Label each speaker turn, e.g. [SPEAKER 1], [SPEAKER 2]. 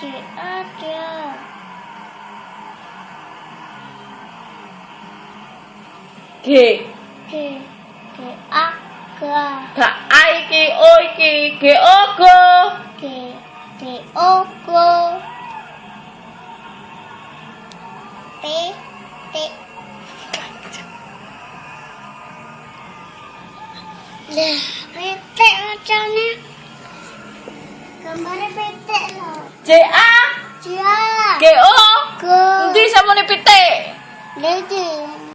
[SPEAKER 1] Chị A kìa.
[SPEAKER 2] Chị
[SPEAKER 1] Chị chị A kìa.
[SPEAKER 2] Thả ai kì ôi kì kì ô cơ
[SPEAKER 1] Chị chị ô cô. Bé bé. Lah, bete macam A? G A. G
[SPEAKER 2] O? G Nanti sama nih